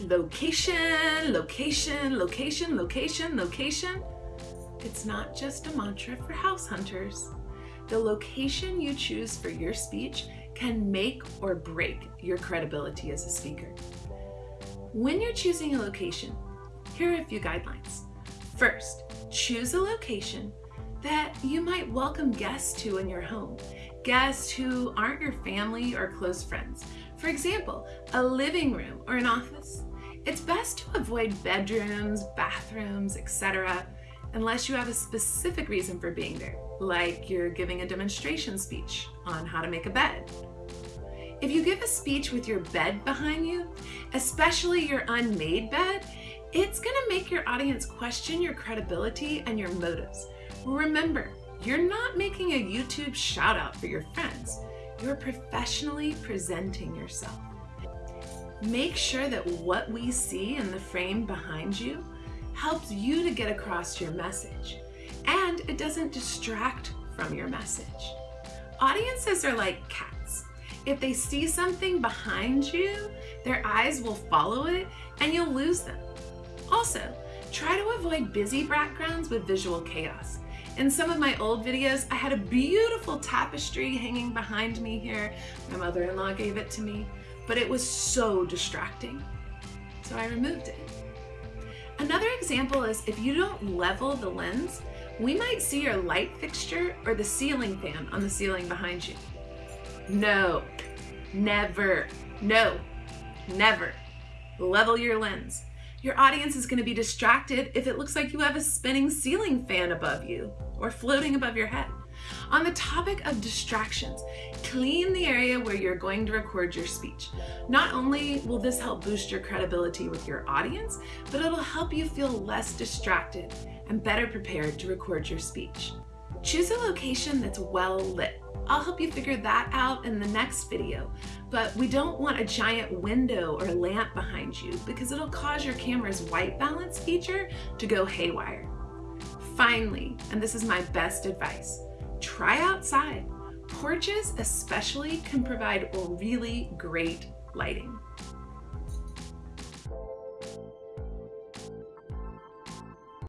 Location, location, location, location, location. It's not just a mantra for house hunters. The location you choose for your speech can make or break your credibility as a speaker. When you're choosing a location, here are a few guidelines. First, choose a location that you might welcome guests to in your home, guests who aren't your family or close friends. For example, a living room or an office. It's best to avoid bedrooms, bathrooms, etc. unless you have a specific reason for being there, like you're giving a demonstration speech on how to make a bed. If you give a speech with your bed behind you, especially your unmade bed, it's gonna make your audience question your credibility and your motives. Remember, you're not making a YouTube shout out for your friends. You're professionally presenting yourself. Make sure that what we see in the frame behind you helps you to get across your message and it doesn't distract from your message. Audiences are like cats. If they see something behind you, their eyes will follow it and you'll lose them. Also, try to avoid busy backgrounds with visual chaos. In some of my old videos, I had a beautiful tapestry hanging behind me here. My mother-in-law gave it to me, but it was so distracting. So I removed it. Another example is if you don't level the lens, we might see your light fixture or the ceiling fan on the ceiling behind you. No, never, no, never. Level your lens. Your audience is going to be distracted if it looks like you have a spinning ceiling fan above you or floating above your head. On the topic of distractions, clean the area where you're going to record your speech. Not only will this help boost your credibility with your audience, but it'll help you feel less distracted and better prepared to record your speech. Choose a location that's well lit. I'll help you figure that out in the next video, but we don't want a giant window or lamp behind you because it'll cause your camera's white balance feature to go haywire. Finally, and this is my best advice, try outside. Porches especially can provide really great lighting.